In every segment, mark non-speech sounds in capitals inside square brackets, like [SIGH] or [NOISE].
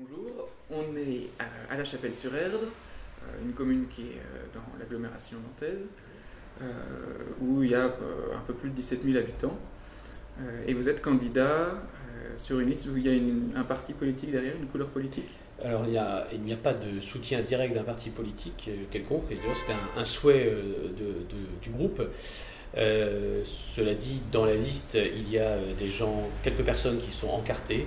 Bonjour, on est à, La Chapelle-sur-Erdre, euh, une commune qui est euh, dans l'agglomération nantaise, euh, où il y a un peu plus de 17 000 habitants. et vous êtes candidat sur une liste où il y a un parti politique derrière, une couleur politique? Alors il n'y a, pas de soutien direct d'un parti politique quelconque, et d'ailleurs c'était un, souhait du groupe. cela dit, dans la liste, il y a quelques personnes qui sont encartées,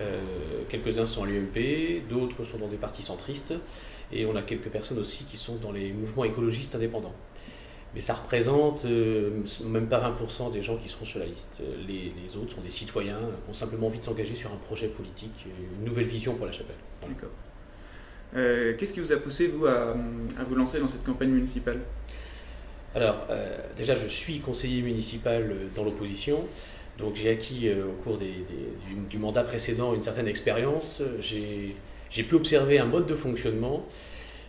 euh, quelques-uns sont à l'UMP, d'autres sont dans des partis centristes, et on a quelques personnes aussi qui sont dans les mouvements écologistes indépendants. Mais ça représente euh, même pas 20% des gens qui seront sur la liste. Les, autres sont des citoyens qui ont simplement envie de s'engager sur un projet politique, une nouvelle vision pour la chapelle. D'accord. Euh, qu'est-ce qui vous a poussé, vous, à, vous lancer dans cette campagne municipale? Alors, déjà, je suis conseiller municipal dans l'opposition. Donc j'ai acquis euh, au cours du, mandat précédent une certaine expérience. J'ai pu observer un mode de fonctionnement.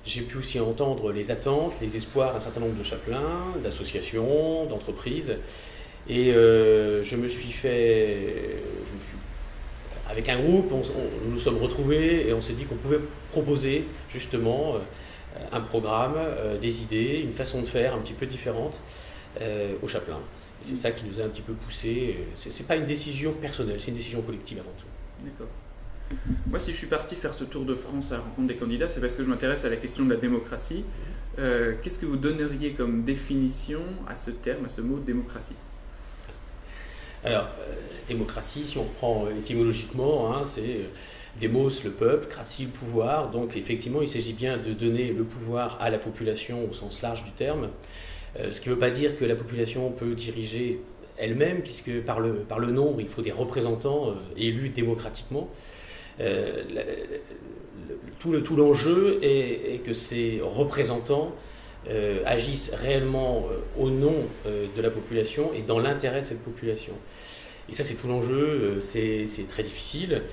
J'ai pu aussi entendre les attentes, les espoirs d'un certain nombre de chapelains, d'associations, d'entreprises. Et euh, je me suis fait, avec un groupe, nous nous sommes retrouvés et on s'est dit qu'on pouvait proposer justement euh, un programme, des idées, une façon de faire un petit peu différente aux chapelains c'est ça qui nous a un petit peu poussé. Ce n'est pas une décision personnelle, c'est une décision collective avant tout. D'accord. Moi, si je suis parti faire ce tour de France à la rencontre des candidats, c'est parce que je m'intéresse à la question de la démocratie. Euh, qu'est-ce que vous donneriez comme définition à ce terme, à ce mot démocratie? Alors, euh, démocratie, si on prend euh, étymologiquement, hein, c'est démos, le peuple, cratie, le pouvoir. Donc, effectivement, il s'agit bien de donner le pouvoir à la population au sens large du terme. Euh, ce qui ne veut pas dire que la population peut diriger elle-même, puisque par le, par le nombre, il faut des représentants euh, élus démocratiquement. Euh, tout l'enjeu est, que ces représentants agissent réellement au nom de la population et dans l'intérêt de cette population. Et ça, c'est tout l'enjeu, c'est très difficile.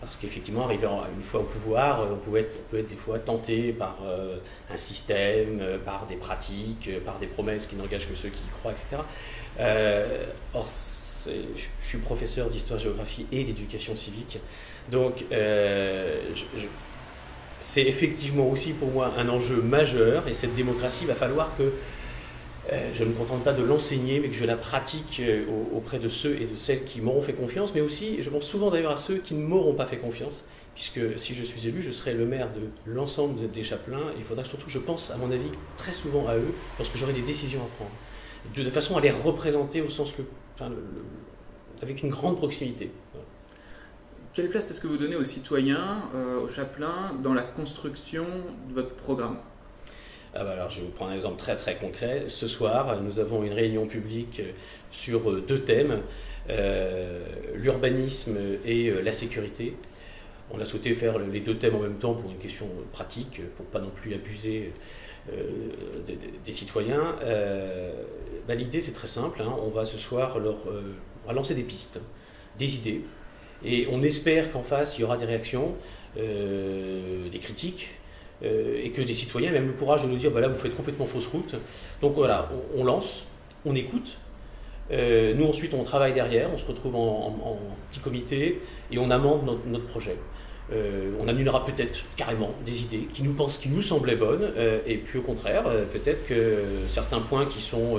Parce qu'effectivement, arrivé une fois au pouvoir, euh, on, pouvait peut être des fois tenté par euh, un système, euh, par des pratiques, par des promesses qui n'engagent que ceux qui y croient, etc. or, je suis professeur d'histoire-géographie et d'éducation civique. Donc, c'est effectivement aussi pour moi un enjeu majeur. Et cette démocratie, il va falloir que je ne me contente pas de l'enseigner, mais que je la pratique euh, auprès de ceux et de celles qui m'auront fait confiance, mais aussi, je pense souvent d'ailleurs à ceux qui ne m'auront pas fait confiance, puisque si je suis élu, je serai le maire de l'ensemble des chapelains. Il faudra surtout, je pense, à mon avis, très souvent à eux, lorsque j'aurai des décisions à prendre, de, façon à les représenter au sens le, avec une grande proximité. Quelle place est-ce que vous donnez aux citoyens, euh, aux chapelains, dans la construction de votre programme? Ah bah je vais vous prendre un exemple très très concret. Ce soir, nous avons une réunion publique sur euh, deux thèmes, euh, l'urbanisme et euh, la sécurité. On a souhaité faire les deux thèmes en même temps pour une question pratique, pour pas non plus abuser des, citoyens. Bah, l'idée c'est très simple, hein. on va ce soir leur lancer des pistes, des idées, et on espère qu'en face il y aura des réactions, des critiques, et que des citoyens aient même le courage de nous dire bah vous faites complètement fausse route. Donc voilà, on, lance, on écoute. Euh, nous ensuite on travaille derrière, on se retrouve en, petit comité et on amende notre, projet. Euh, on annulera peut-être carrément des idées qui nous, pensent, qui nous semblaient bonnes, et puis au contraire, peut-être que certains points qui sont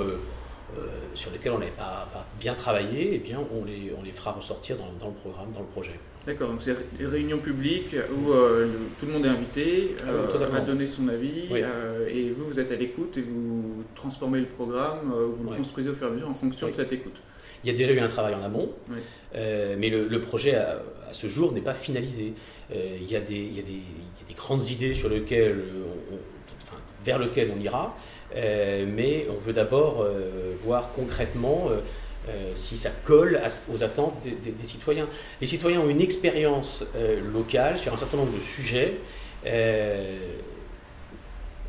sur lesquels on n'avait pas, bien travaillé, eh bien on les fera ressortir dans, le programme, dans le projet. D'accord, donc c'est une réunion publique où euh, tout le monde est invité ah euh, à donner son avis euh, et vous, vous êtes à l'écoute et vous transformez le programme, vous le construisez au fur et à mesure en fonction de cette écoute. Il y a déjà eu un travail en amont, mais le, projet à, ce jour n'est pas finalisé. il, y a des, il, y a des, il, y a des, grandes idées sur lesquelles enfin, vers lesquelles on ira, mais on veut d'abord voir concrètement euh, si ça colle aux attentes des, citoyens. Les citoyens ont une expérience euh, locale sur un certain nombre de sujets. Euh,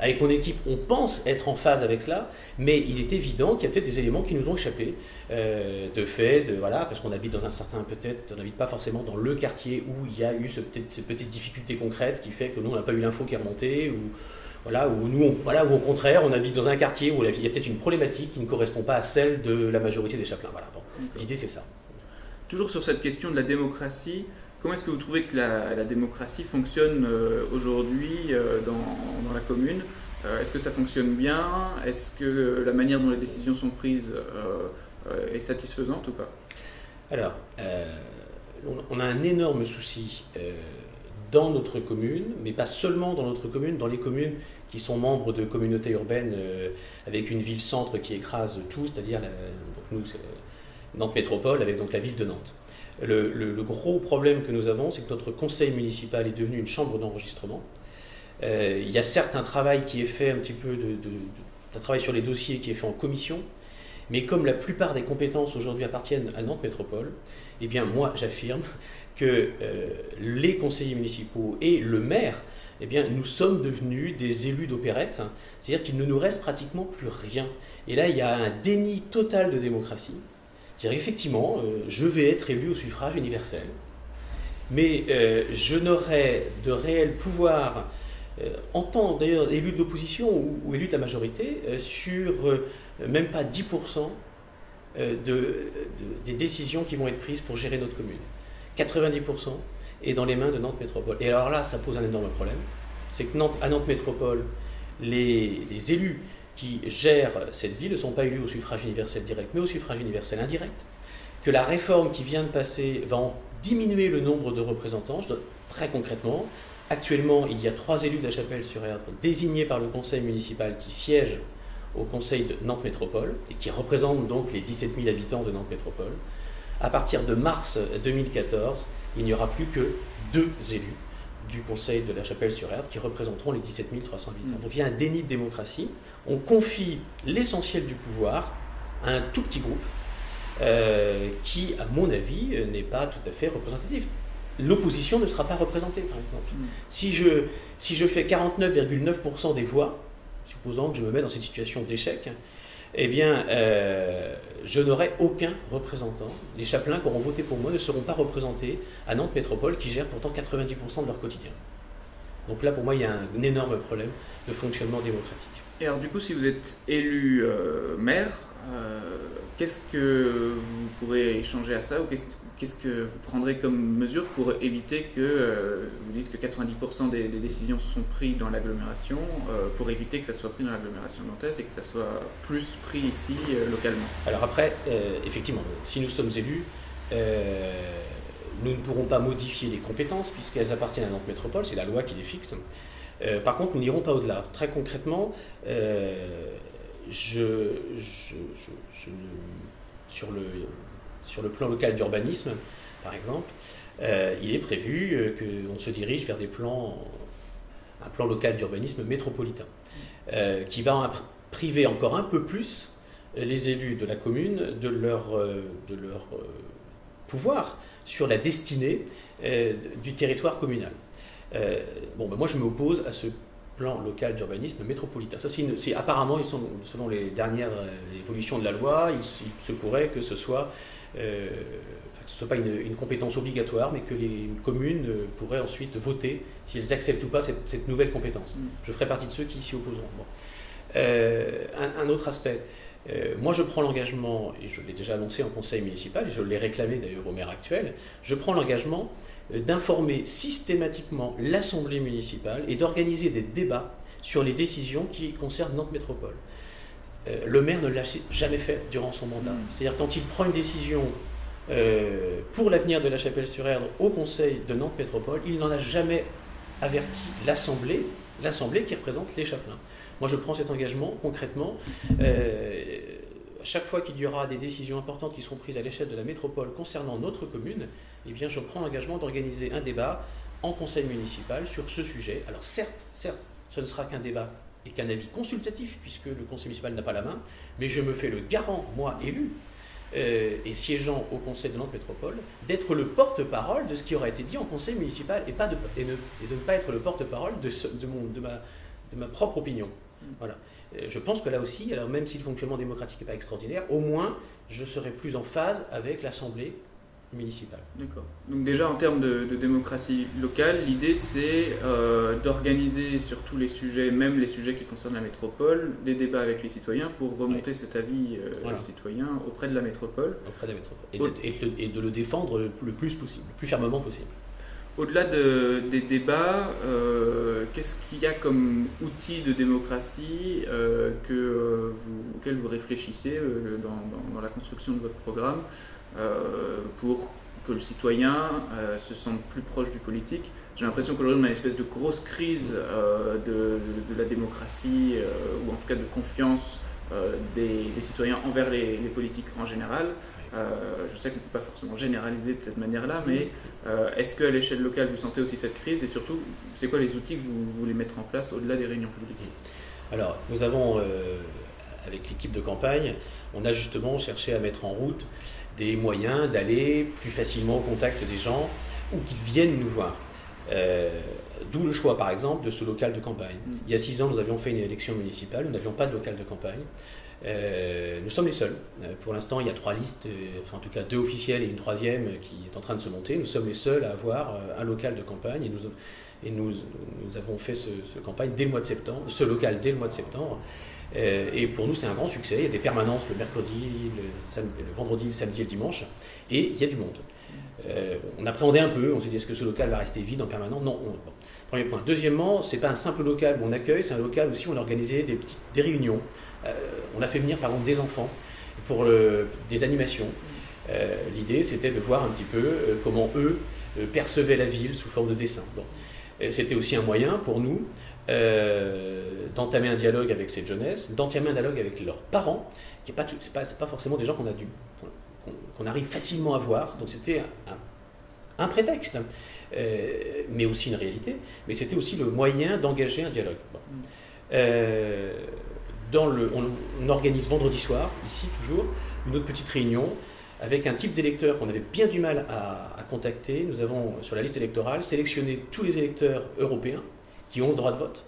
avec mon équipe, on pense être en phase avec cela, mais il est évident qu'il y a peut-être des éléments qui nous ont échappé. de fait, voilà, parce qu'on habite dans un certain, peut-être, on n'habite pas forcément dans le quartier où il y a eu ce, ces difficultés concrètes qui fait que nous, on n'a pas eu l'info qui est remontée, ou voilà, où nous, voilà, au contraire, on habite dans un quartier où il y a peut-être une problématique qui ne correspond pas à celle de la majorité des chapelains. Voilà, bon, l'idée c'est ça. Toujours sur cette question de la démocratie, comment est-ce que vous trouvez que la, démocratie fonctionne aujourd'hui dans, la commune? Est-ce que ça fonctionne bien? Est-ce que la manière dont les décisions sont prises est satisfaisante ou pas? Alors, on a un énorme souci dans notre commune, mais pas seulement dans notre commune, dans les communes qui sont membres de communautés urbaines euh, avec une ville-centre qui écrase tout, c'est-à-dire nous, c'est Nantes Métropole avec donc la ville de Nantes. Le, gros problème que nous avons, c'est que notre conseil municipal est devenu une chambre d'enregistrement. Euh, il y a certes un travail qui est fait un petit peu de, un travail sur les dossiers qui est fait en commission, mais comme la plupart des compétences aujourd'hui appartiennent à Nantes Métropole, eh bien moi j'affirme que euh, les conseillers municipaux et le maire, eh bien, nous sommes devenus des élus d'opérette, c'est-à-dire qu'il ne nous reste pratiquement plus rien. Et là, il y a un déni total de démocratie. C'est-à-dire effectivement, euh, je vais être élu au suffrage universel, mais euh, je n'aurai de réel pouvoir, en tant d'ailleurs élu de l'opposition ou, élu de la majorité, sur même pas 10% des décisions qui vont être prises pour gérer notre commune. 90% est dans les mains de Nantes Métropole. Et alors là, ça pose un énorme problème. C'est que Nantes, à Nantes Métropole, les, élus qui gèrent cette ville ne sont pas élus au suffrage universel direct, mais au suffrage universel indirect. Que la réforme qui vient de passer va en diminuer le nombre de représentants. très concrètement, actuellement, il y a trois élus de la Chapelle-sur-Erdre désignés par le conseil municipal qui siègent au conseil de Nantes Métropole et qui représentent donc les 17 000 habitants de Nantes Métropole à partir de mars 2014, il n'y aura plus que deux élus du Conseil de la Chapelle-sur-Erdre qui représenteront les 17 300 habitants. Mm. Donc il y a un déni de démocratie. On confie l'essentiel du pouvoir à un tout petit groupe euh, qui, à mon avis, n'est pas tout à fait représentatif. L'opposition ne sera pas représentée, par exemple. Mm. Si, je, si je fais 49,9% des voix, supposant que je me mets dans cette situation d'échec, eh bien, euh, je n'aurai aucun représentant. Les chapelains qui auront voté pour moi ne seront pas représentés à Nantes Métropole, qui gère pourtant 90% de leur quotidien. Donc là, pour moi, il y a un énorme problème de fonctionnement démocratique. Et alors, du coup, si vous êtes élu euh, maire, euh, qu'est-ce que vous pourrez changer à ça ou qu'est-ce que vous prendrez comme mesure pour éviter que, euh, vous dites que 90% des, décisions sont prises dans l'agglomération, euh, pour éviter que ça soit pris dans l'agglomération nantaise et que ça soit plus pris ici euh, localement? Alors après, effectivement, si nous sommes élus, nous ne pourrons pas modifier les compétences puisqu'elles appartiennent à Nantes Métropole, c'est la loi qui les fixe. par contre, nous n'irons pas au-delà. Très concrètement, je, sur le sur le plan local d'urbanisme, par exemple, euh, il est prévu euh, qu'on se dirige vers des plans, un plan local d'urbanisme métropolitain, euh, qui va priver encore un peu plus les élus de la commune de leur, de leur pouvoir sur la destinée du territoire communal. bon, ben moi, je m'oppose à ce plan local d'urbanisme métropolitain. Ça, c'est apparemment, selon les dernières évolutions de la loi, il, se pourrait que ce soit euh, que ce ne soit pas une, compétence obligatoire, mais que les communes euh, pourraient ensuite voter si elles acceptent ou pas cette, nouvelle compétence. Mm. Je ferai partie de ceux qui s'y opposeront. Euh, un, autre aspect. moi, je prends l'engagement, et je l'ai déjà annoncé en conseil municipal, et je l'ai réclamé d'ailleurs au maire actuel, je prends l'engagement d'informer systématiquement l'Assemblée municipale et d'organiser des débats sur les décisions qui concernent notre métropole. Euh, le maire ne l'a jamais fait durant son mandat. Hmm. C'est-à-dire quand il prend une décision euh, pour l'avenir de la Chapelle-sur-Erdre au Conseil de Nantes Métropole, il n'en a jamais averti l'Assemblée, l'Assemblée qui représente les chapelains. Moi, je prends cet engagement concrètement. Euh, chaque fois qu'il y aura des décisions importantes qui seront prises à l'échelle de la métropole concernant notre commune, eh bien, je prends l'engagement d'organiser un débat en conseil municipal sur ce sujet. Alors certes, certes, ce ne sera qu'un débat et qu'un avis consultatif, puisque le conseil municipal n'a pas la main, mais je me fais le garant, moi élu, euh, et siégeant au conseil de Nantes Métropole, d'être le porte-parole de ce qui aura été dit en conseil municipal et, pas de, et, de ne pas être le porte-parole de, de, de, ma, de ma propre opinion. Mm. Voilà. Euh, je pense que là aussi, alors même si le fonctionnement démocratique n'est pas extraordinaire, au moins je serai plus en phase avec l'Assemblée D'accord. Donc déjà en termes de, démocratie locale, l'idée c'est euh, d'organiser sur tous les sujets, même les sujets qui concernent la métropole, des débats avec les citoyens pour remonter cet avis euh, citoyens auprès de la métropole. Auprès de la métropole. Et, de, le défendre le, plus possible, le plus fermement possible. au-delà des débats, qu'est-ce qu'il y a comme outil de démocratie que vous, auquel vous réfléchissez dans, la construction de votre programme pour que le citoyen se sente plus proche du politique. J'ai l'impression qu'aujourd'hui on a une espèce de grosse crise de, la démocratie, ou en tout cas de confiance euh, des, citoyens envers les, politiques en général. Euh, je sais qu'on ne peut pas forcément généraliser de cette manière-là, mais euh, est-ce qu'à l'échelle locale, vous sentez aussi cette crise? Et surtout, c'est quoi les outils que vous voulez mettre en place au-delà des réunions publiques? Alors, nous avons, avec l'équipe de campagne, on a justement cherché à mettre en route des moyens d'aller plus facilement au contact des gens ou qu'ils viennent nous voir. D'où le choix, par exemple, de ce local de campagne. Mm. Il y a six ans, nous avions fait une élection municipale, nous n'avions pas de local de campagne. Euh, nous sommes les seuls. Euh, pour l'instant, il y a trois listes, euh, enfin en tout cas deux officielles et une troisième qui est en train de se monter. Nous sommes les seuls à avoir un local de campagne et nous, et nous, nous avons fait ce, campagne dès le mois de septembre, ce local dès le mois de septembre. Et pour nous, c'est un grand succès. Il y a des permanences le mercredi, le, vendredi, le samedi et le dimanche. Et il y a du monde. on appréhendait un peu, on s'est dit est-ce que ce local va rester vide en permanence? Non. Premier point. Deuxièmement, c'est pas un simple local où on accueille, c'est un local aussi où on a organisé des, petites, des réunions. Euh, on a fait venir par exemple des enfants pour des animations. Euh, l'idée, c'était de voir un petit peu euh, comment eux percevaient la ville sous forme de dessin. C'était aussi un moyen pour nous d'entamer un dialogue avec cette jeunesse, d'entamer un dialogue avec leurs parents, qui n'est pas, pas, pas, forcément des gens qu'on a dû qu'on arrive facilement à voir. Donc c'était un, un, prétexte. Euh, mais aussi une réalité, mais c'était aussi le moyen d'engager un dialogue. Mm. Euh, dans le, on, organise vendredi soir, ici toujours, une autre petite réunion avec un type d'électeur qu'on avait bien du mal à, à, contacter. Nous avons, sur la liste électorale, sélectionné tous les électeurs européens qui ont le droit de vote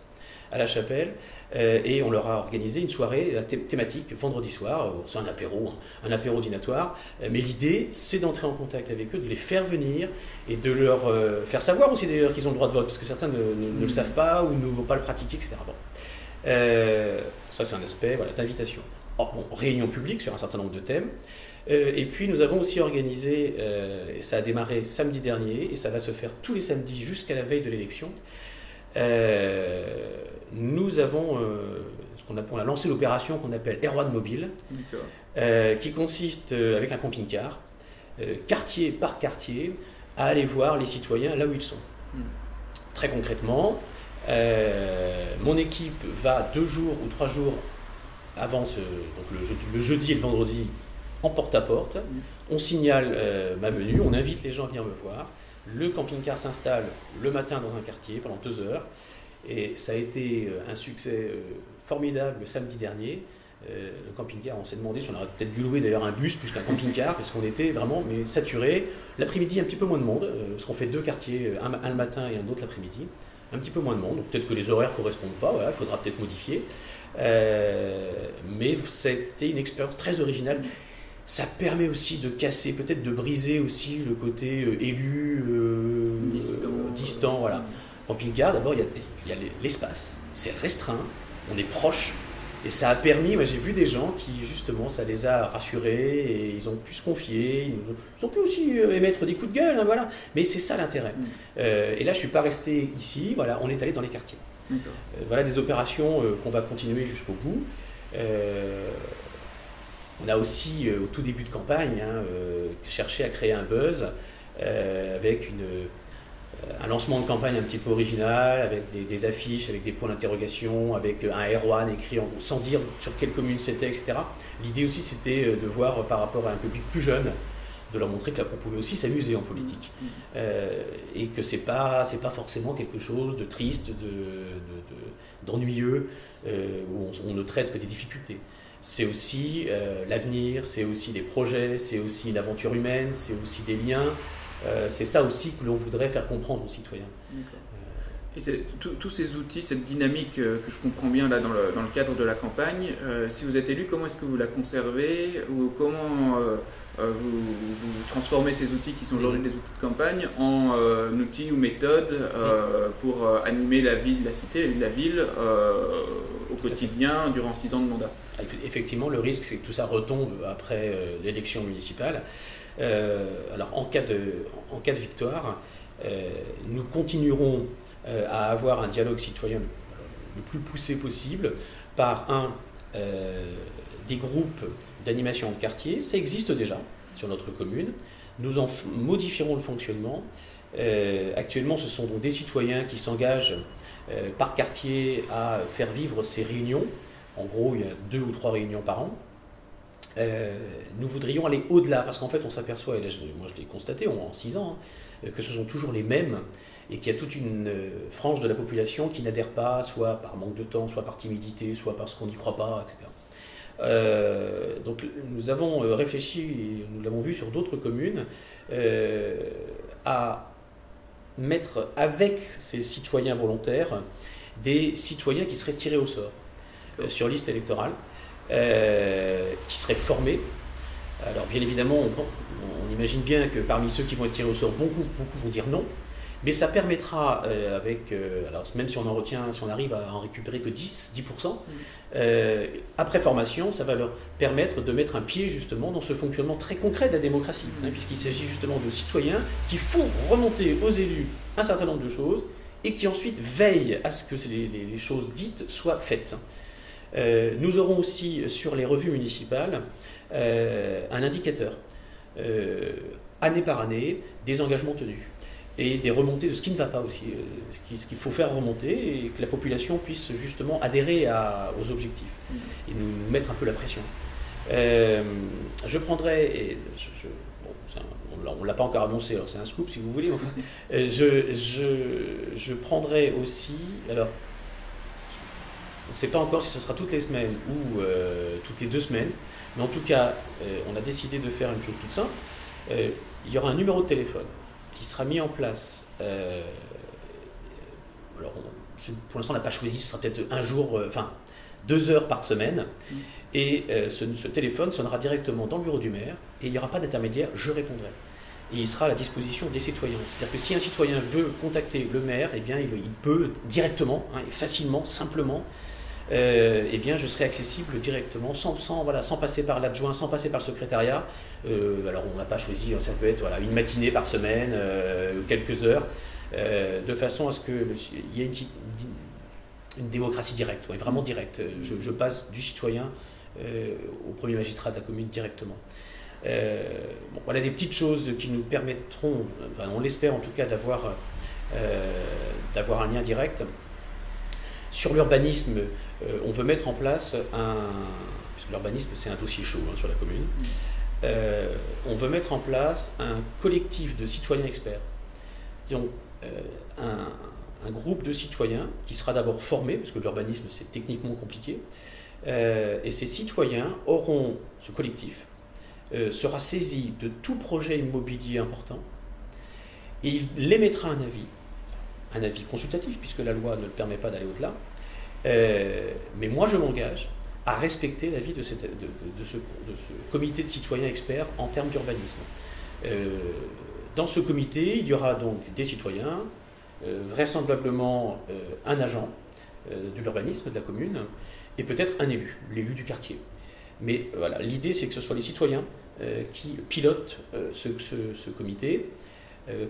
à la chapelle euh, et on leur a organisé une soirée euh, thématique vendredi soir. Euh, c'est un apéro, hein, un apéro dînatoire. mais l'idée, c'est d'entrer en contact avec eux, de les faire venir et de leur faire savoir aussi d'ailleurs qu'ils ont le droit de vote, parce que certains ne, le mmh. savent pas ou ne vont pas le pratiquer, etc. ça, c'est un aspect voilà, d'invitation. Oh, bon, réunion publique sur un certain nombre de thèmes. et puis nous avons aussi organisé, et ça a démarré samedi dernier, et ça va se faire tous les samedis jusqu'à la veille de l'élection, nous avons, euh, ce qu'on a, on a lancé l'opération qu'on appelle Erwan Mobile, euh, qui consiste avec un camping-car, quartier par quartier, à aller voir les citoyens là où ils sont. Hmm. Très concrètement, mon équipe va deux jours ou trois jours avant ce, donc le, jeudi, et le vendredi en porte-à-porte. Hmm. On signale ma venue, on invite les gens à venir me voir. Le camping-car s'installe le matin dans un quartier pendant deux heures. Et ça a été euh, un succès euh, formidable le samedi dernier. Euh, le camping-car, on s'est demandé si on aurait peut-être dû louer d'ailleurs un bus plus qu'un camping-car, parce qu'on était vraiment mais saturé. L'après-midi, un petit peu moins de monde, parce qu'on fait deux quartiers, un, le matin et un autre l'après-midi. Un petit peu moins de monde, donc peut-être que les horaires ne correspondent pas, il faudra peut-être modifier. mais c'était une expérience très originale ça permet aussi de casser, peut-être de briser aussi le côté euh, élu, euh, distant. voilà. Camping-car, d'abord, il y a, l'espace, c'est restreint, on est proche, et ça a permis, moi j'ai vu des gens qui justement, ça les a rassurés, et ils ont pu se confier, ils ont pu aussi euh, émettre des coups de gueule, hein, voilà. Mais c'est ça l'intérêt. Mm. et là, je ne suis pas resté ici, voilà, on est allé dans les quartiers. voilà des opérations qu'on va continuer jusqu'au bout. On a aussi, euh, au tout début de campagne, hein, euh, cherché à créer un buzz euh, avec un lancement de campagne un petit peu original, avec des, affiches, avec des points d'interrogation, avec un R1 écrit sans dire sur quelle commune c'était, etc. L'idée aussi, c'était de voir par rapport à un public plus jeune, de leur montrer qu'on pouvait aussi s'amuser en politique. Mmh. et que c'est pas, pas forcément quelque chose de triste, d'ennuyeux, de, où on, ne traite que des difficultés c'est aussi euh, l'avenir, c'est aussi des projets, c'est aussi une aventure humaine, c'est aussi des liens. Euh, c'est ça aussi que l'on voudrait faire comprendre aux citoyens. Et tous ces outils, cette dynamique euh, que je comprends bien là dans le, dans le cadre de la campagne, si vous êtes élu, comment est-ce que vous la conservez ou comment vous, vous, transformez ces outils qui sont aujourd'hui des outils de campagne en outils ou méthodes pour animer la ville, la cité, la ville au quotidien durant six ans de mandat? Effectivement, le risque, c'est que tout ça retombe après euh, l'élection municipale. Euh, alors, en cas de, en cas de victoire, nous continuerons à avoir un dialogue citoyen le plus poussé possible par un des groupes d'animation de quartier. Ça existe déjà sur notre commune. Nous en modifierons le fonctionnement. actuellement, ce sont donc des citoyens qui s'engagent par quartier à faire vivre ces réunions. En gros, il y a deux ou trois réunions par an. Euh, nous voudrions aller au-delà, parce qu'en fait, on s'aperçoit, et là, moi je l'ai constaté en six ans, hein, que ce sont toujours les mêmes, et qu'il y a toute une euh, frange de la population qui n'adhère pas, soit par manque de temps, soit par timidité, soit parce qu'on n'y croit pas, etc. Euh, donc nous avons réfléchi, et nous l'avons vu sur d'autres communes, à mettre avec ces citoyens volontaires des citoyens qui seraient tirés au sort sur liste électorale. Euh, qui seraient formés. Alors bien évidemment, on, imagine bien que parmi ceux qui vont être tirés au sort, beaucoup, beaucoup vont dire non. Mais ça permettra, euh, avec, euh, alors même si on en retient, si on arrive à en récupérer que 10, 10%, mm. après formation, ça va leur permettre de mettre un pied justement dans ce fonctionnement très concret de la démocratie, hein, mm. puisqu'il s'agit justement de citoyens qui font remonter aux élus un certain nombre de choses et qui ensuite veillent à ce que les, les choses dites soient faites. Euh, nous aurons aussi sur les revues municipales euh, un indicateur, euh, année par année, des engagements tenus et des remontées de ce qui ne va pas aussi, ce qu'il faut faire remonter et que la population puisse justement adhérer aux objectifs et nous mettre un peu la pression. je prendrai, et on ne l'a pas encore annoncé, alors c'est un scoop si vous voulez, [LAUGHS] je, je, je prendrai aussi, alors on ne sait pas encore si ce sera toutes les semaines ou euh, toutes les deux semaines, mais en tout cas, euh, on a décidé de faire une chose toute simple. Euh, il y aura un numéro de téléphone qui sera mis en place. alors, pour l'instant, on n'a pas choisi, ce sera peut-être un jour, enfin, deux heures par semaine. Mm. Et ce, téléphone sonnera directement dans le bureau du maire et il n'y aura pas d'intermédiaire, je répondrai et il sera à la disposition des citoyens. C'est-à-dire que si un citoyen veut contacter le maire, eh bien, il, peut directement, hein, facilement, simplement, euh, eh bien, je serai accessible directement, sans, sans, voilà, sans passer par l'adjoint, sans passer par le secrétariat. Euh, alors, on n'a pas choisi, ça peut être voilà, une matinée par semaine, euh, quelques heures, de façon à ce qu'il y ait une, démocratie directe, vraiment directe. Je, passe du citoyen au premier magistrat de la commune directement. voilà des petites choses qui nous permettront, on l'espère en tout cas, d'avoir un lien direct. Sur l'urbanisme, euh, on veut mettre en place un. Puisque l'urbanisme, c'est un dossier chaud hein, sur la commune. Euh, on veut mettre en place un collectif de citoyens experts. Disons, euh, un, groupe de citoyens qui sera d'abord formé, parce que l'urbanisme, c'est techniquement compliqué. et ces citoyens auront, ce collectif, sera saisi de tout projet immobilier important et il émettra un avis un avis consultatif, puisque la loi ne le permet pas d'aller au-delà. Euh, mais moi, je m'engage à respecter l'avis de, ce, comité de citoyens experts en termes d'urbanisme. Euh, dans ce comité, il y aura donc des citoyens, euh, vraisemblablement un agent de l'urbanisme de la commune, et peut-être un élu, l'élu du quartier. Mais voilà, l'idée c'est que ce soit les citoyens qui pilotent ce, ce, comité,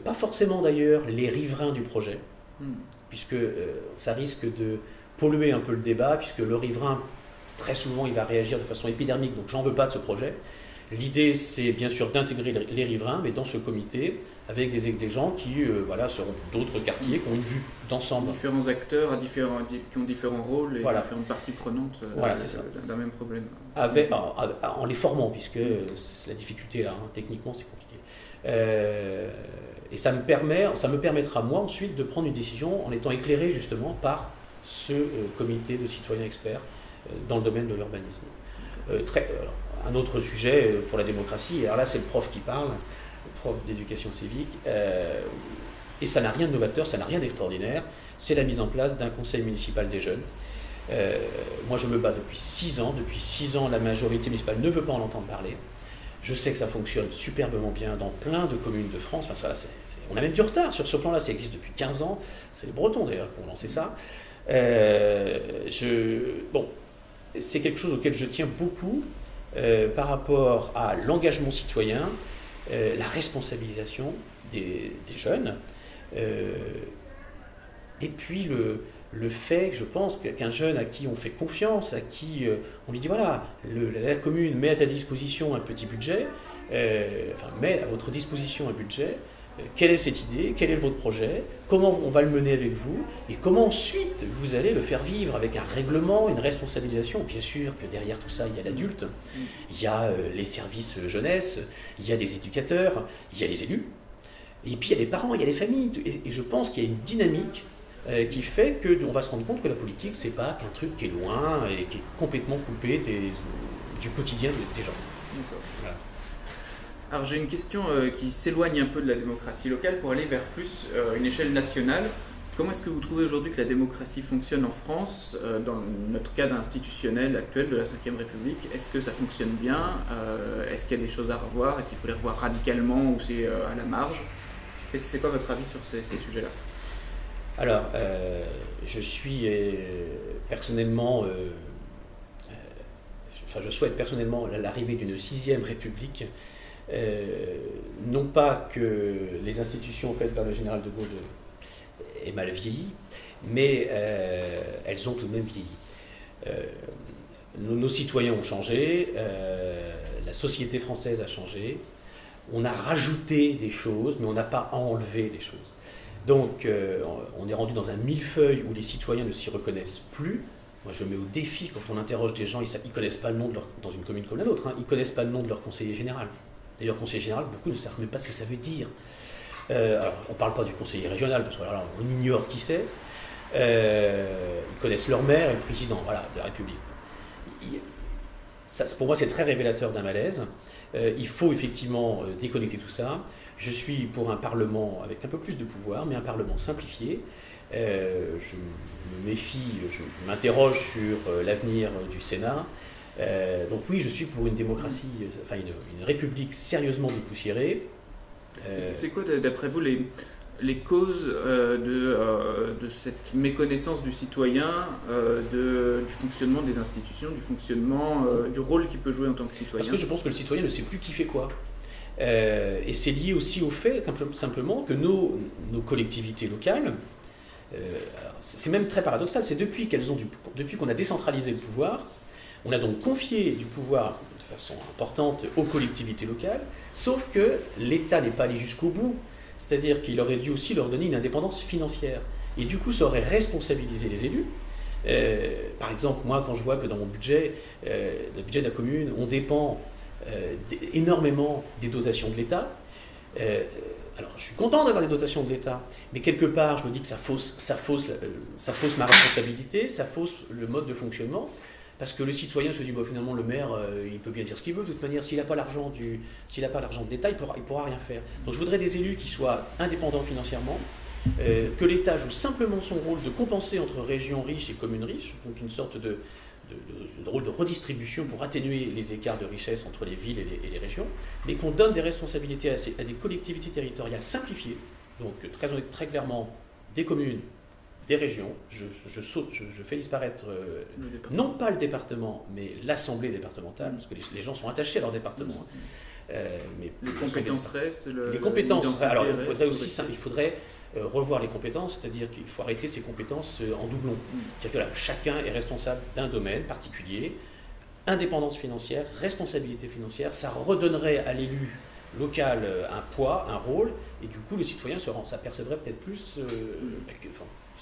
pas forcément d'ailleurs les riverains du projet, Hmm. Puisque euh, ça risque de polluer un peu le débat, puisque le riverain, très souvent, il va réagir de façon épidermique, donc j'en veux pas de ce projet. L'idée, c'est bien sûr d'intégrer les riverains, mais dans ce comité, avec des, des gens qui euh, voilà, seront d'autres quartiers, qui ont une vue d'ensemble. Différents acteurs à différents, qui ont différents rôles et différentes parties prenantes euh, d'un même problème. Avec, en, les formant, puisque c'est la difficulté là, hein. techniquement c'est compliqué. Euh, et ça me, permet, ça me permettra, moi, ensuite, de prendre une décision en étant éclairé justement par ce euh, comité de citoyens experts euh, dans le domaine de l'urbanisme. Un autre sujet pour la démocratie, alors là, c'est le prof qui parle, le prof d'éducation civique, et ça n'a rien de novateur, ça n'a rien d'extraordinaire, c'est la mise en place d'un conseil municipal des jeunes. moi, je me bats depuis six ans. Depuis six ans, la majorité municipale ne veut pas en entendre parler. Je sais que ça fonctionne superbement bien dans plein de communes de France. Enfin, ça, on a même du retard sur ce plan-là. Ça existe depuis 15 ans. C'est les Bretons d'ailleurs qui ont lancé ça. Euh, bon, c'est quelque chose auquel je tiens beaucoup euh, par rapport à l'engagement citoyen, euh, la responsabilisation des, jeunes. et puis le, le fait, je pense, qu'un jeune à qui on fait confiance, à qui on lui dit voilà, la commune met à ta disposition un petit budget, enfin met à votre disposition un budget, quelle est cette idée, quel est votre projet, comment on va le mener avec vous, et comment ensuite vous allez le faire vivre avec un règlement, une responsabilisation. Bien sûr que derrière tout ça, il y a l'adulte, il y a euh, les services jeunesse, il y a des éducateurs, il y a les élus, et puis il y a les parents, il y a les familles. Et je pense qu'il y a une dynamique euh, qui fait qu'on va se rendre compte que la politique, c'est pas qu'un truc qui est loin et qui est complètement coupé du quotidien des gens. Alors j'ai une question euh, qui s'éloigne un peu de la démocratie locale pour aller vers plus euh, une échelle nationale. Comment est-ce que vous trouvez aujourd'hui que la démocratie fonctionne en France, euh, dans notre cadre institutionnel actuel de la Ve République? Est-ce que ça fonctionne bien? Est-ce qu'il y a des choses à revoir? Est-ce qu'il faut les revoir radicalement ou c'est à la marge? C'est quoi votre avis sur ces, sujets-là? Alors, je suis personnellement... Enfin, je souhaite personnellement l'arrivée d'une sixième république euh, non pas que les institutions faites par le général de Gaulle aient mal vieilli, mais euh, elles ont tout de même vieilli. Euh, nos, citoyens ont changé, la société française a changé, on a rajouté des choses, mais on n'a pas enlevé des choses. Donc on est rendu dans un millefeuille où les citoyens ne s'y reconnaissent plus. Moi, je mets au défi quand on interroge des gens, ils ne connaissent pas le nom dans une commune comme la nôtre, hein, ils ne connaissent pas le nom de leur conseiller général. D'ailleurs, conseiller général, beaucoup ne savent même pas ce que ça veut dire. Euh, alors, on ne parle pas du conseiller régional, parce qu'on ignore qui c'est. Euh, ils connaissent leur maire et le président voilà, de la République. pour moi, c'est très révélateur d'un malaise. Euh, il faut effectivement déconnecter tout ça. Je suis pour un Parlement avec un peu plus de pouvoir, mais un Parlement simplifié. je me méfie, je m'interroge sur l'avenir du Sénat. Euh, donc oui, je suis pour une démocratie, euh, enfin une, république sérieusement dépoussiérée. Euh, c'est quoi, d'après vous, les, les causes de, de, cette méconnaissance du citoyen, de, du fonctionnement des institutions, du fonctionnement, du rôle qu'il peut jouer en tant que citoyen? Parce que je pense que le citoyen ne sait plus qui fait quoi. Et c'est lié aussi au fait, simplement, que nos, collectivités locales, c'est même très paradoxal, c'est depuis qu'elles ont depuis qu'on a décentralisé le pouvoir, on a donc confié du pouvoir de façon importante aux collectivités locales, sauf que l'État n'est pas allé jusqu'au bout, c'est-à-dire qu'il aurait dû aussi leur donner une indépendance financière. Et du coup, ça aurait responsabilisé les élus. Euh, par exemple, moi, quand je vois que dans mon budget, euh, le budget de la commune, on dépend euh, énormément des dotations de l'État, alors je suis content d'avoir des dotations de l'État, mais quelque part, je me dis que ça fausse, ça fausse, ça fausse ma responsabilité, ça fausse le mode de fonctionnement. Parce que le citoyen se dit, bah, finalement, le maire, euh, il peut bien dire ce qu'il veut. De toute manière, s'il n'a pas l'argent de l'État, il pourra, il pourra rien faire. Donc, je voudrais des élus qui soient indépendants financièrement, euh, que l'État joue simplement son rôle de compenser entre régions riches et communes riches, donc une sorte de, rôle de redistribution pour atténuer les écarts de richesse entre les villes et les, régions, mais qu'on donne des responsabilités à, des collectivités territoriales simplifiées, donc très, très clairement des communes, des régions, je, saute, je, fais disparaître euh, non pas le département, mais l'assemblée départementale, parce que les, gens sont attachés à leur département. Hein. Euh, mais les compétences restent. les compétences. Alors, il faudrait aussi, il faudrait euh, revoir les compétences, c'est-à-dire qu'il faut arrêter ces compétences en doublon. Mm. C'est-à-dire que là, chacun est responsable d'un domaine particulier. Indépendance financière, responsabilité financière, ça redonnerait à l'élu local un poids, un rôle, et du coup le citoyen s'apercevrait peut-être plus, mm. bah,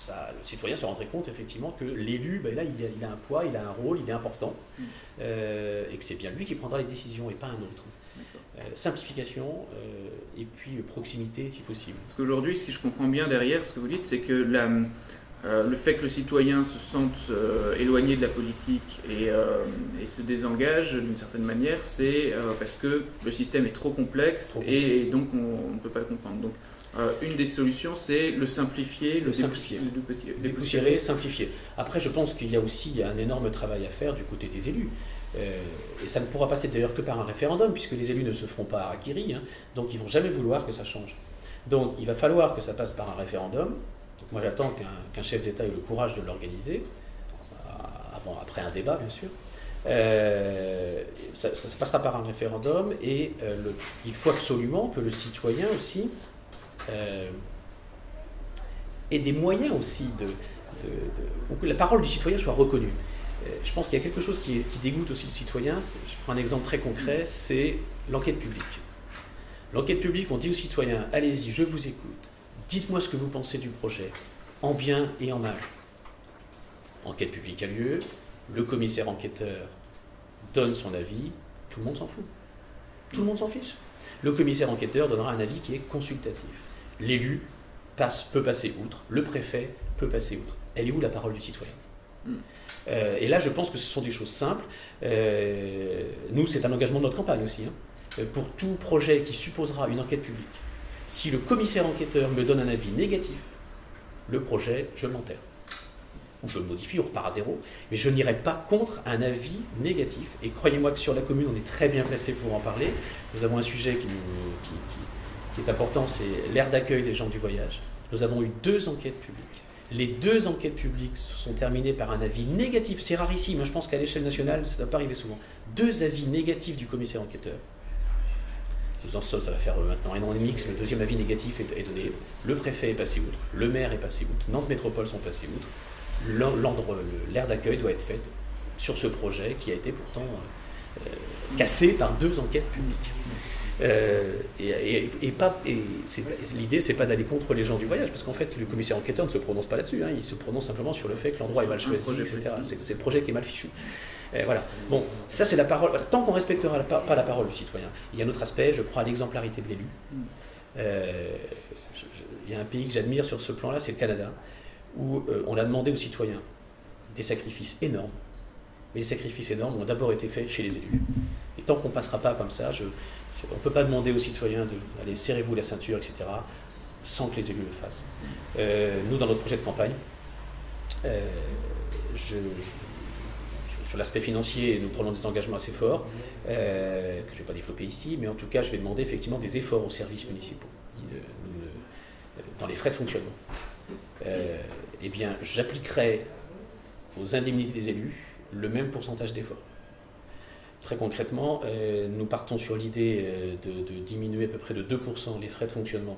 le citoyen se rendrait compte effectivement que l'élu, ben là, il a, un poids, il a un rôle, il est important, mm. euh, et que c'est bien lui qui prendra les décisions et pas un autre. Euh, simplification euh, et puis proximité si possible. Parce qu'aujourd'hui, si je comprends bien derrière, ce que vous dites, c'est que le fait que le citoyen se sente éloigné de la politique et, se désengage d'une certaine manière, c'est parce que le système est trop complexe et, donc on ne peut pas le comprendre. Donc, euh, une des solutions, c'est le simplifier, le, simplifier. dépoussiérer, simplifier. Après, je pense qu'il y a aussi un énorme travail à faire du côté des élus. Euh, et ça ne pourra passer d'ailleurs que par un référendum, puisque les élus ne se feront pas à hein, donc ils vont jamais vouloir que ça change. Donc il va falloir que ça passe par un référendum. Moi j'attends qu'un chef d'État ait le courage de l'organiser, avant, après un débat bien sûr. Euh, ça, ça, passera par un référendum et il faut absolument que le citoyen aussi euh, et des moyens aussi de, que la parole du citoyen soit reconnue. Euh, je pense qu'il y a quelque chose qui, dégoûte aussi le citoyen. Je prends un exemple très concret, c'est l'enquête publique. L'enquête publique, on dit aux citoyens, allez-y, je vous écoute, dites-moi ce que vous pensez du projet, en bien et en mal. Enquête publique a lieu, le commissaire enquêteur donne son avis, tout le monde s'en fout. Tout le monde s'en fiche. Le commissaire enquêteur donnera un avis qui est consultatif. L'élu passe, peut passer outre, le préfet peut passer outre. Elle est où la parole du citoyen? Euh, Et là, je pense que ce sont des choses simples. Euh, nous, c'est un engagement de notre campagne aussi. Hein. Euh, pour tout projet qui supposera une enquête publique, si le commissaire enquêteur me donne un avis négatif, le projet, je l'enterre ou je le modifie, on repart à zéro, mais je n'irai pas contre un avis négatif. Et croyez-moi que sur la commune, on est très bien placé pour en parler. Nous avons un sujet qui, qui, est important, c'est l'aire d'accueil des gens du voyage. Nous avons eu deux enquêtes publiques. Les deux enquêtes publiques sont terminées par un avis négatif. C'est rarissime, hein. je pense qu'à l'échelle nationale, ça ne doit pas arriver souvent. Deux avis négatifs du commissaire enquêteur. Nous en sommes, ça va faire euh, maintenant un an et demi que le deuxième avis négatif est, donné. Le préfet est passé outre, le maire est passé outre, Nantes Métropole sont passés outre l'aire d'accueil doit être faite sur ce projet qui a été pourtant euh, cassé par deux enquêtes publiques. Euh, et, et, pas, et l'idée, c'est pas d'aller contre les gens du voyage, parce qu'en fait, le commissaire enquêteur ne se prononce pas là-dessus. Hein. il se prononce simplement sur le fait que l'endroit est mal choisi, etc. C'est, le projet qui est mal fichu. voilà. Bon, ça c'est la parole. Tant qu'on respectera pas la parole du citoyen, il y a un autre aspect. Je crois à l'exemplarité de l'élu. Mm. Euh, il y a un pays que j'admire sur ce plan-là, c'est le Canada où euh, on a demandé aux citoyens des sacrifices énormes. Mais les sacrifices énormes ont d'abord été faits chez les élus. Tant qu'on ne passera pas comme ça, on ne peut pas demander aux citoyens d'aller serrez-vous la ceinture, etc., sans que les élus le fassent. Euh, nous, dans notre projet de campagne, euh, sur l'aspect financier, nous prenons des engagements assez forts, que je ne vais pas développer ici, mais en tout cas, je vais demander effectivement des efforts aux services municipaux, dans les frais de fonctionnement. Euh, eh bien, j'appliquerai aux indemnités des élus le même pourcentage d'efforts. Très concrètement, euh, nous partons sur l'idée euh, de, diminuer à peu près de 2% les frais de fonctionnement.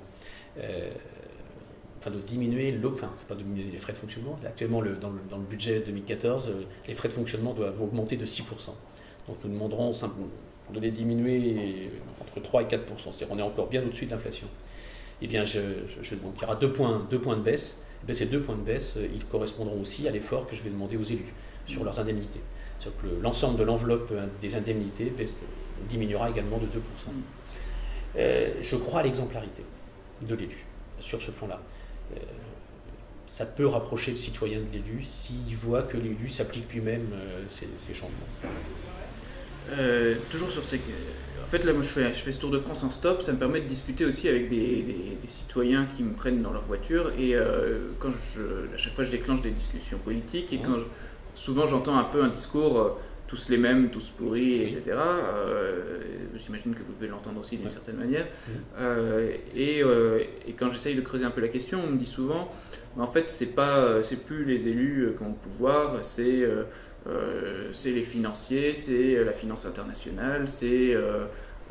enfin, de diminuer, enfin, c'est pas de diminuer les frais de fonctionnement. Actuellement, le, dans, le, budget 2014, les frais de fonctionnement doivent augmenter de 6%. Donc, nous demanderons de les diminuer entre 3 et 4%. C'est-à-dire qu'on est encore bien au-dessus de l'inflation. Eh bien, je, donc, il y aura deux points, deux points de baisse eh ces deux points de baisse, euh, ils correspondront aussi à l'effort que je vais demander aux élus sur leurs indemnités. C'est-à-dire que l'ensemble de l'enveloppe euh, des indemnités diminuera également de 2%. Euh, je crois à l'exemplarité de l'élu sur ce plan-là. ça peut rapprocher le citoyen de l'élu s'il voit que l'élu s'applique lui-même ces, changements. toujours sur ces, en fait, là, moi, je fais, je fais ce tour de France en stop. Ça me permet de discuter aussi avec des, citoyens qui me prennent dans leur voiture. Et euh, quand je, à chaque fois, je déclenche des discussions politiques. Et quand souvent, j'entends un peu un discours euh, tous les mêmes, tous pourris, etc. Euh, j'imagine que vous devez l'entendre aussi d'une certaine manière. et, quand j'essaye de creuser un peu la question, on me dit souvent, en fait, c'est pas, c'est plus les élus qui ont le pouvoir, c'est euh, c'est les financiers, c'est la finance internationale, c'est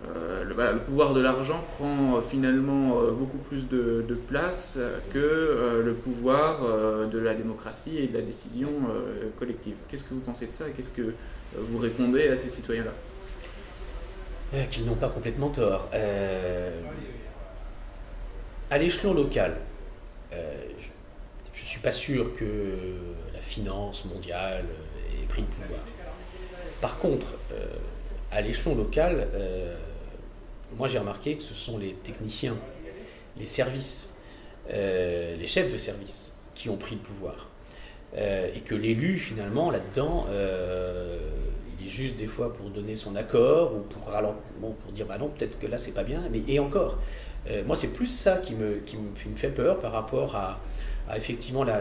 euh, euh, le, pouvoir de l'argent prend finalement beaucoup plus de, place que le pouvoir de la démocratie et de la décision collective. Qu'est-ce que vous pensez de ça et qu'est-ce que vous répondez à ces citoyens-là? Qu'ils n'ont pas complètement tort. à l'échelon local, je ne suis pas sûr que la finance mondiale, pris le pouvoir. Par contre, euh, à l'échelon local, euh, moi j'ai remarqué que ce sont les techniciens, les services, euh, les chefs de service qui ont pris le pouvoir. et que l'élu, finalement, là-dedans, il est juste des fois pour donner son accord ou pour, bon, pour dire bah non, peut-être que là c'est pas bien, mais et encore. moi, c'est plus ça qui me, qui me, fait peur par rapport à, effectivement la,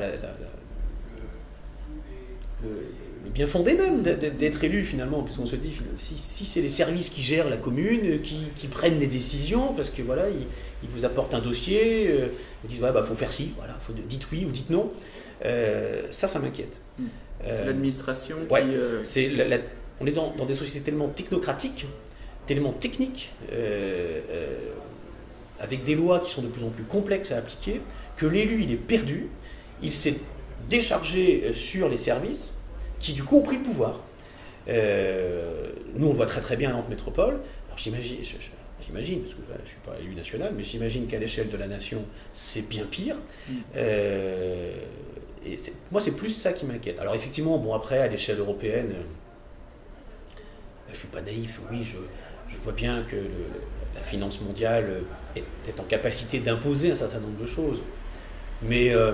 bien fondé même d'être élu finalement, puisqu'on se dit si, c'est les services qui gèrent la commune, qui, prennent les décisions, parce que voilà, ils, vous apportent un dossier, euh, ils disent ouais bah faut faire ci, voilà, faut dites oui ou dites non. Euh, ça, ça m'inquiète. Hmm. C'est euh, l'administration qui. c'est on est dans, des sociétés tellement technocratiques, tellement techniques, avec des lois qui sont de plus en plus complexes à appliquer, que l'élu, il est perdu, il s'est déchargé sur les services, qui du coup ont pris le pouvoir. Euh, nous, on le voit très très bien à Nantes Métropole. Alors j'imagine, j'imagine, parce que je ne suis pas élu national, mais j'imagine qu'à l'échelle de la nation, c'est bien pire. Mm. Euh, et moi, c'est plus ça qui m'inquiète. Alors effectivement, bon après, à l'échelle européenne, je ne suis pas naïf, oui, je, je vois bien que la finance mondiale est, est en capacité d'imposer un certain nombre de choses. Mais euh,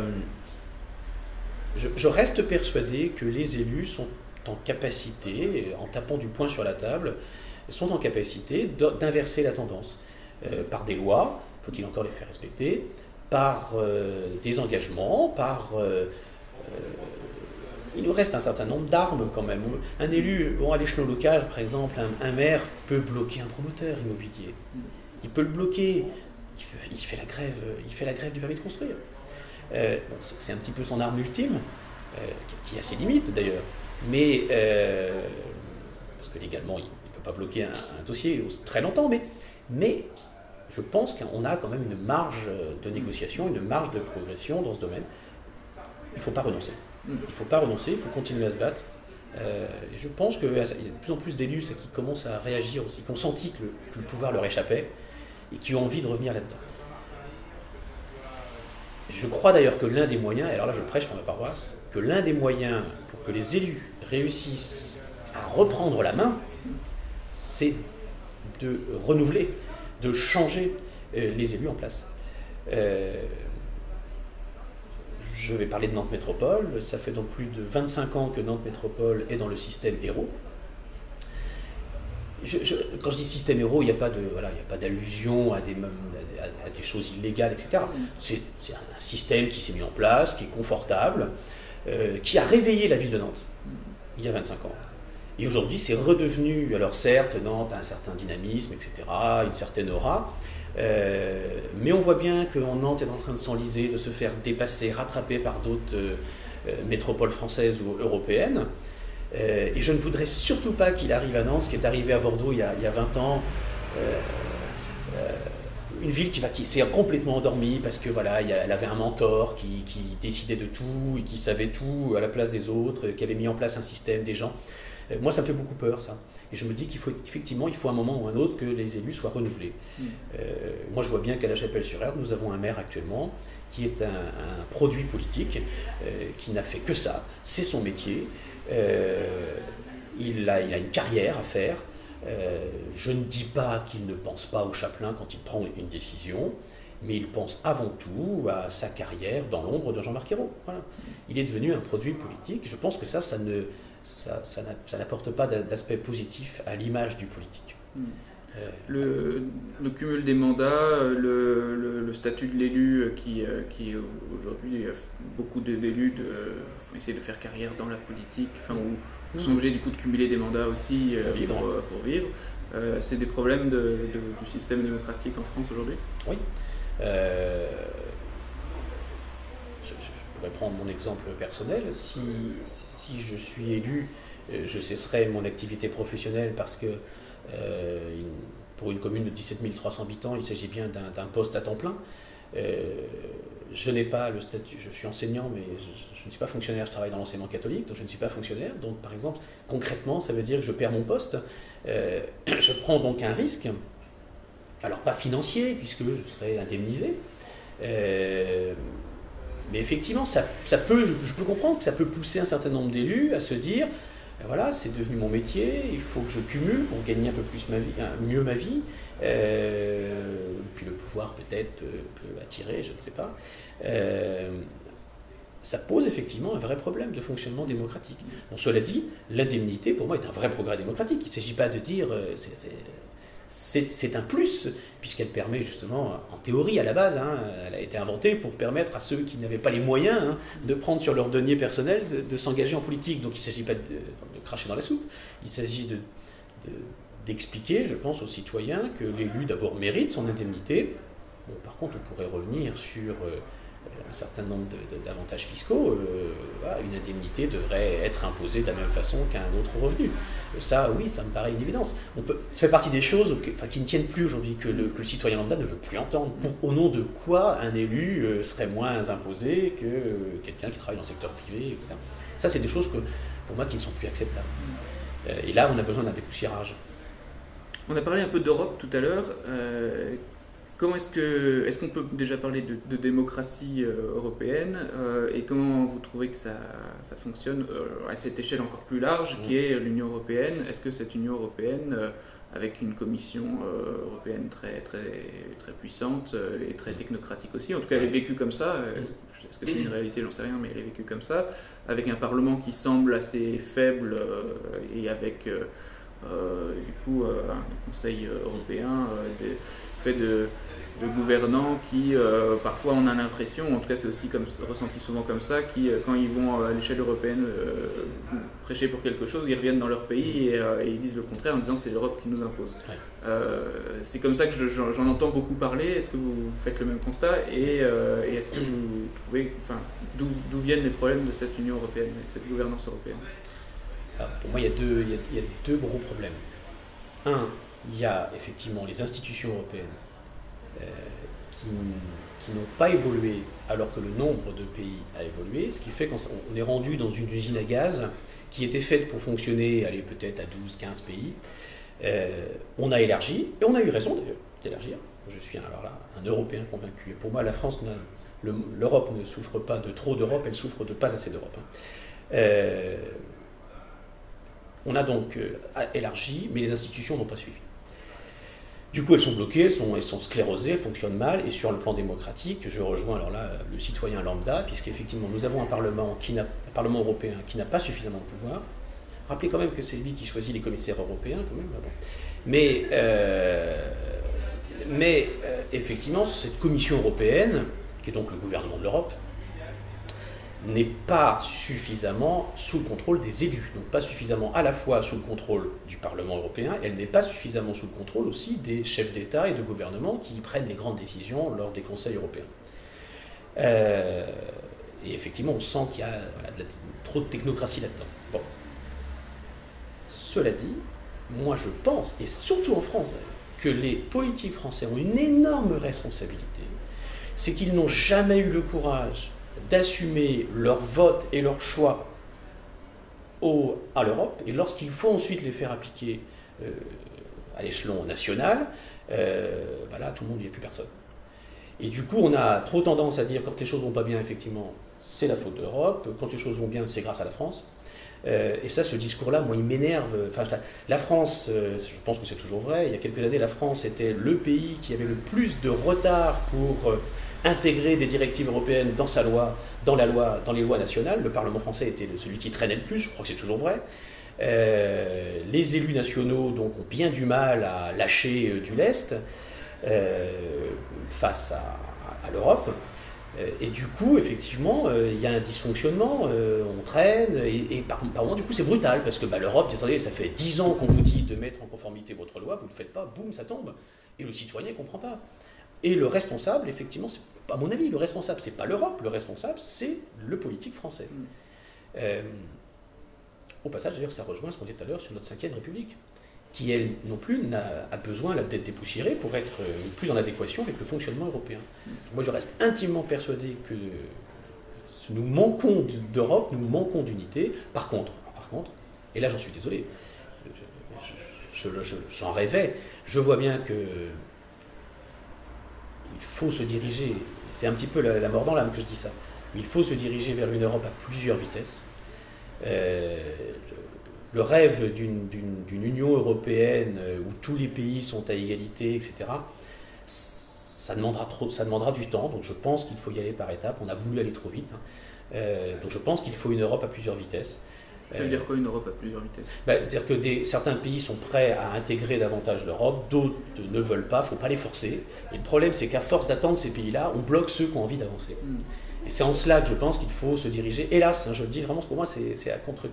je, reste persuadé que les élus sont en capacité, en tapant du poing sur la table, sont en capacité d'inverser la tendance. Euh, par des lois, faut-il encore les faire respecter, par euh, des engagements, par... Euh, il nous reste un certain nombre d'armes quand même. Un élu, bon, à l'échelon local, par exemple, un, maire peut bloquer un promoteur immobilier. Il peut le bloquer. Il fait, la, grève, il fait la grève du permis de construire. C'est un petit peu son arme ultime, qui a ses limites d'ailleurs. Mais, parce que légalement, il, pas bloquer un, dossier très longtemps, mais, mais je pense qu'on a quand même une marge de négociation, une marge de progression dans ce domaine. Il ne faut pas renoncer. Il ne faut pas renoncer, il faut continuer à se battre. Euh, je pense qu'il y a de plus en plus d'élus qui commencent à réagir aussi, qui ont senti que le, pouvoir leur échappait et qui ont envie de revenir là-dedans. Je crois d'ailleurs que l'un des moyens, et alors là je prêche pour ma paroisse, que l'un des moyens pour que les élus réussissent à reprendre la main, c'est de renouveler, de changer euh, les élus en place. Euh, je vais parler de Nantes Métropole. Ça fait donc plus de 25 ans que Nantes Métropole est dans le système héros. Quand je dis système héros, il n'y a pas de, voilà, il a pas d'allusion à des, à, des choses illégales, etc. C'est un système qui s'est mis en place, qui est confortable, euh, qui a réveillé la ville de Nantes il y a 25 ans. Et aujourd'hui, c'est redevenu, alors certes, Nantes a un certain dynamisme, etc., une certaine aura, euh, mais on voit bien que Nantes est en train de s'enliser, de se faire dépasser, rattraper par d'autres euh, métropoles françaises ou européennes. Et je ne voudrais surtout pas qu'il arrive à Nantes, qui est arrivé à Bordeaux il y a, il y a 20 ans. une ville qui, va, qui s'est complètement endormie parce que voilà, elle avait un mentor qui, qui, décidait de tout et qui savait tout à la place des autres, qui avait mis en place un système, des gens. Euh, moi, ça me fait beaucoup peur, ça. Et je me dis qu'il faut effectivement, il faut un moment ou un autre que les élus soient renouvelés. Mm. Euh, moi, je vois bien qu'à la Chapelle-sur-Erdre, nous avons un maire actuellement qui est un, produit politique, euh, qui n'a fait que ça. C'est son métier. Il, a, il, a, une carrière à faire. je ne dis pas qu'il ne pense pas au chapelain quand il prend une décision, mais il pense avant tout à sa carrière dans l'ombre de Jean-Marc Ayrault. Il est devenu un produit politique. Je pense que ça, ça, ça n'apporte pas d'aspect positif à l'image du politique. Hmm. Euh, le, le, cumul des mandats, le, le, statut de l'élu qui, euh, qui aujourd'hui, beaucoup d'élus essayer de faire carrière dans la politique, enfin, ou, sont obligés du coup de cumuler des mandats aussi euh, pour vivre. c'est des problèmes de, du système démocratique en France aujourd'hui? Oui. Je, je, pourrais prendre mon exemple personnel. Si, si je suis élu, euh, je cesserai mon activité professionnelle parce que euh, pour une commune de 17 300 habitants, il s'agit bien d'un poste à temps plein. Euh, je n'ai pas le statut, je suis enseignant, mais je, ne suis pas fonctionnaire, je travaille dans l'enseignement catholique, donc je ne suis pas fonctionnaire. Donc par exemple, concrètement, ça veut dire que je perds mon poste. [CLEARS THROAT] je prends donc un risque, alors pas financier, puisque je serai indemnisé, mais effectivement, ça, peut, je, peux comprendre que ça peut pousser un certain nombre d'élus à se dire voilà, c'est devenu mon métier, il faut que je cumule pour gagner un peu plus ma vie, mieux ma vie. Euh, puis le pouvoir peut-être peut, attirer, je ne sais pas. Euh, ça pose effectivement un vrai problème de fonctionnement démocratique. Bon, cela dit, l'indemnité pour moi est un vrai progrès démocratique. Il ne s'agit pas de dire euh, c'est un plus, puisqu'elle permet justement, en théorie à la base, hein, elle a été inventée pour permettre à ceux qui n'avaient pas les moyens hein, de prendre sur leur denier personnel de, s'engager en politique. Donc il ne s'agit cracher dans la soupe, il s'agit d'expliquer, je pense, aux citoyens que l'élu d'abord mérite son indemnité. par contre, on pourrait revenir sur euh, un certain nombre d'avantages fiscaux. Euh, une indemnité devrait être imposée de la même façon qu'un autre revenu. Ça, oui, ça me paraît une évidence. On peut, ça fait partie des choses qui ne tiennent plus aujourd'hui, que le, citoyen lambda ne veut plus entendre. au nom de quoi un élu euh, serait moins imposé que quelqu'un qui travaille dans le secteur privé, etc. Ça, c'est des choses que, pour moi qui ne sont plus acceptables. Euh, et là, on a besoin d'un dépoussiérage. On a parlé un peu d'Europe tout à l'heure. Euh, comment est-ce que est-ce qu'on peut déjà parler de, démocratie euh, européenne et comment vous trouvez que ça, ça fonctionne à cette échelle encore plus large qui est l'Union européenne? Est-ce que cette Union européenne avec une commission européenne très, très, très puissante et très technocratique aussi. En tout cas, elle est vécue comme ça. Est-ce que c'est une réalité? J'en sais rien, mais elle est vécue comme ça. Avec un Parlement qui semble assez faible et avec euh, du coup, euh, un Conseil européen euh, fait de, gouvernants qui, parfois, on a l'impression, en tout cas c'est aussi comme, ressenti souvent comme ça, qui, quand ils vont à l'échelle européenne prêcher pour quelque chose, ils reviennent dans leur pays et, ils disent le contraire en disant c'est l'Europe qui nous impose. c'est comme ça que j'en entends beaucoup parler. Est-ce que vous faites le même constat et, est-ce que vous trouvez, enfin, d'où viennent les problèmes de cette Union européenne, de cette gouvernance européenne? Pour moi, il y, a deux, il, y a, deux, gros problèmes. Un, il y a effectivement les institutions européennes euh, qui, n'ont pas évolué alors que le nombre de pays a évolué, ce qui fait qu'on est rendu dans une usine à gaz qui était faite pour fonctionner, aller peut-être à 12, 15 pays. Euh, on a élargi, et on a eu raison d'ailleurs d'élargir. Je suis alors là un Européen convaincu. Pour moi, la France, l'Europe ne souffre pas de trop d'Europe, elle souffre de pas assez d'Europe. Hein. Euh, on a donc élargi, mais les institutions n'ont pas suivi. Du coup, elles sont bloquées, elles sont, sclérosées, elles fonctionnent mal. Et sur le plan démocratique, je rejoins alors là le citoyen lambda, puisqu'effectivement, nous avons un Parlement, européen qui n'a pas suffisamment de pouvoir. Rappelez quand même que c'est lui qui choisit les commissaires européens, quand même. Mais, euh, euh, effectivement, cette Commission européenne, qui est donc le gouvernement de l'Europe, n'est pas suffisamment sous le contrôle des élus, donc pas suffisamment à la fois sous le contrôle du Parlement européen, elle n'est pas suffisamment sous le contrôle aussi des chefs d'État et de gouvernement qui prennent les grandes décisions lors des conseils européens. Euh, et effectivement, on sent qu'il y a trop de technocratie là-dedans. Bon. Cela dit, moi je pense, et surtout en France, que les politiques français ont une énorme responsabilité, c'est qu'ils n'ont jamais eu le courage d'assumer leur vote et leur choix au, à l'Europe, et lorsqu'il faut ensuite les faire appliquer euh, à l'échelon national, euh, bah là, tout le monde, il n'y a plus personne. Et du coup, on a trop tendance à dire quand les choses vont pas bien, effectivement, c'est la faute de l'Europe, quand les choses vont bien, c'est grâce à la France. Euh, et ça, ce discours-là, moi, il m'énerve. La France, je pense que c'est toujours vrai, il y a quelques années, la France était le pays qui avait le plus de retard pour intégrer des directives européennes dans sa loi, dans la loi, dans les lois nationales. Le Parlement français était celui qui traînait le plus, je crois que c'est toujours vrai. Euh, les élus nationaux donc, ont bien du mal à lâcher euh, du lest euh, face à, l'Europe. Et du coup, effectivement, il y a un dysfonctionnement, on traîne, et, par, moment, du coup, c'est brutal, parce que bah, l'Europe attendez, ça fait 10 ans qu'on vous dit de mettre en conformité votre loi, vous ne le faites pas, boum, ça tombe. Et le citoyen ne comprend pas. Et le responsable, effectivement, c'est à mon avis, le responsable, c'est pas l'Europe, le responsable, c'est le politique français. Mm. Euh, au passage, d'ailleurs, ça rejoint ce qu'on disait tout à l'heure sur notre 5 République, qui, elle non plus, a, besoin d'être dépoussiérée pour être euh, plus en adéquation avec le fonctionnement européen. Mm. Moi, je reste intimement persuadé que nous manquons d'Europe, nous manquons d'unité. Par contre, par contre, et là j'en suis désolé, j'en rêvais, je vois bien que faut se diriger c'est un petit peu la, mort que je dis ça. Mais il faut se diriger vers une Europe à plusieurs vitesses. Euh, le rêve d'une Union européenne euh, où tous les pays sont à égalité, etc., ça demandera, trop, ça demandera du temps. Donc je pense qu'il faut y aller par étapes. On a voulu aller trop vite. Hein. Euh, donc je pense qu'il faut une Europe à plusieurs vitesses. Ça veut dire quoi une Europe à plusieurs vitesses? Bah, C'est-à-dire que des, certains pays sont prêts à intégrer davantage l'Europe, d'autres ne veulent pas, il ne faut pas les forcer. Et le problème, c'est qu'à force d'attendre ces pays-là, on bloque ceux qui ont envie d'avancer. Hmm. Et c'est en cela que je pense qu'il faut se diriger, hélas, hein, je le dis vraiment, pour moi, c'est à contre.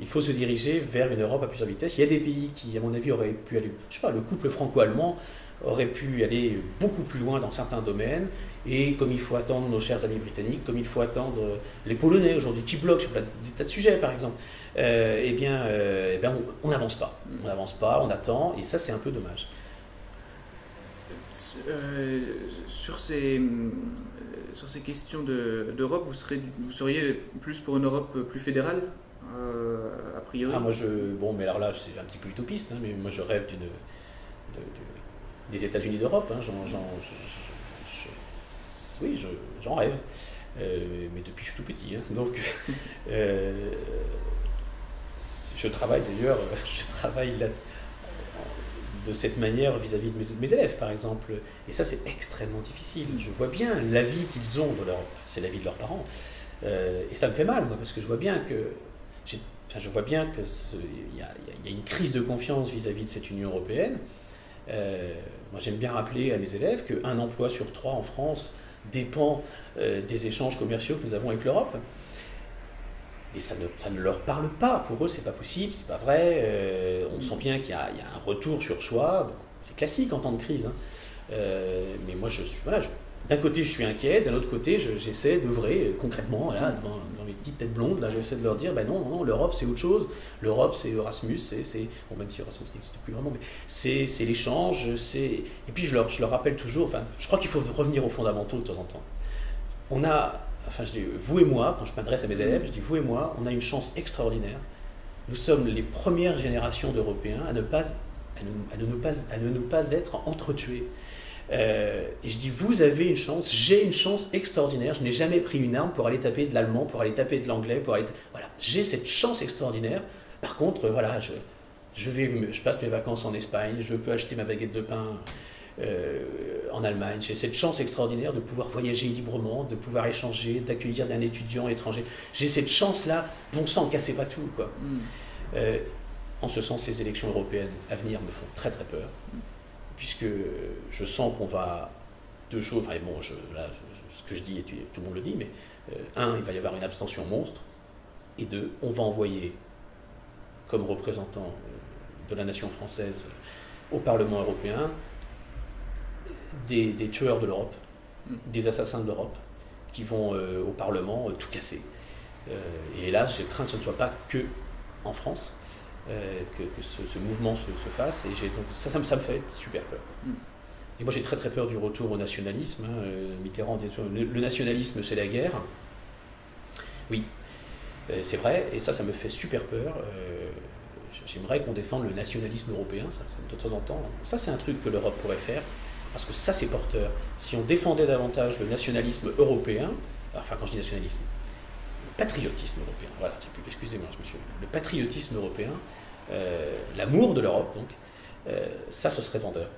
Il faut se diriger vers une Europe à plusieurs vitesses. Il y a des pays qui, à mon avis, auraient pu aller. Je sais pas, le couple franco-allemand aurait pu aller beaucoup plus loin dans certains domaines. Et comme il faut attendre nos chers amis britanniques, comme il faut attendre les Polonais aujourd'hui, qui bloquent sur des tas de sujets par exemple, euh, eh bien, eh bien on n'avance pas. On n'avance pas, on attend, et ça c'est un peu dommage. sur, ces, sur ces questions d'Europe, vous, serez, vous seriez plus pour une Europe plus fédérale a priori? Ah, moi je, Bon, mais alors là, c'est un petit peu utopiste, hein, mais moi je rêve d'une des États-Unis d'Europe. Hein, oui, j'en rêve. Euh, mais depuis que je suis tout petit. Hein, [LAUGHS] donc, euh, je travaille d'ailleurs, [LAUGHS] je travaille de cette manière vis-à-vis de mes, élèves, par exemple. Et ça, c'est extrêmement difficile. Je vois bien la vie qu'ils ont de l'Europe. C'est la vie de leurs parents. Euh, et ça me fait mal, moi, parce que je vois bien que je vois bien qu'il y, a une crise de confiance vis-à-vis -vis de cette Union européenne. Euh, moi, j'aime bien rappeler à mes élèves qu'un emploi sur trois en France dépend euh, des échanges commerciaux que nous avons avec l'Europe. Et ça ne, ça ne, leur parle pas. Pour eux, c'est pas possible, c'est pas vrai. Euh, on sent bien qu'il y, y, a un retour sur soi. c'est classique en temps de crise. Hein. mais moi, je suis, voilà, d'un côté, je suis inquiet, d'un autre côté, j'essaie d'œuvrer concrètement, là, devant, mes petites têtes blondes, là, j'essaie de leur dire, ben non, non, l'Europe, c'est autre chose. L'Europe, c'est Erasmus, c'est, bon, même si Erasmus n'existe plus vraiment, mais c'est, l'échange, c'est... Et puis, je leur, je leur rappelle toujours, enfin, je crois qu'il faut revenir aux fondamentaux de temps en temps. On a, enfin, je dis, vous et moi, quand je m'adresse à mes élèves, je dis, vous et moi, on a une chance extraordinaire. Nous sommes les premières générations d'Européens à ne pas, à ne, pas, à ne pas être entretués euh, et je dis, vous avez une chance, j'ai une chance extraordinaire. Je n'ai jamais pris une arme pour aller taper de l'allemand, pour aller taper de l'anglais, pour aller. Voilà, j'ai cette chance extraordinaire. Par contre, voilà, je, je, vais, je passe mes vacances en Espagne, je peux acheter ma baguette de pain euh, en Allemagne. J'ai cette chance extraordinaire de pouvoir voyager librement, de pouvoir échanger, d'accueillir un étudiant étranger. J'ai cette chance-là. Bon sang, cassez pas tout, quoi. Mm. Euh, en ce sens, les élections européennes à venir me font très très peur. Puisque je sens qu'on va. Deux choses, enfin bon, là, ce que je dis, tout le monde le dit, mais euh, un, il va y avoir une abstention monstre, et deux, on va envoyer comme représentant euh, de la nation française au Parlement européen des, tueurs de l'Europe, mm. des assassins de l'Europe, qui vont euh, au Parlement tout casser. et hélas, j'ai craint que ce ne soit pas que en France, euh, que, ce, mouvement se, fasse. Et donc, ça, ça, me fait super peur. Mm. Et moi, j'ai très très peur du retour au nationalisme. Hein. Euh, Mitterrand dit le, nationalisme, c'est la guerre. Oui, euh, c'est vrai, et ça, ça me fait super peur. J'aimerais qu'on défende le nationalisme européen, ça, de temps en temps. Ça, c'est un truc que l'Europe pourrait faire, parce que ça, c'est porteur. Si on défendait davantage le nationalisme européen, enfin, quand je dis nationalisme, patriotisme européen. Voilà, excusez-moi, je me suis. Le patriotisme européen, euh, l'amour de l'Europe, donc, euh, ça, ce serait vendeur.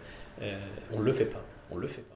Euh, on ne le fait pas. On le fait pas.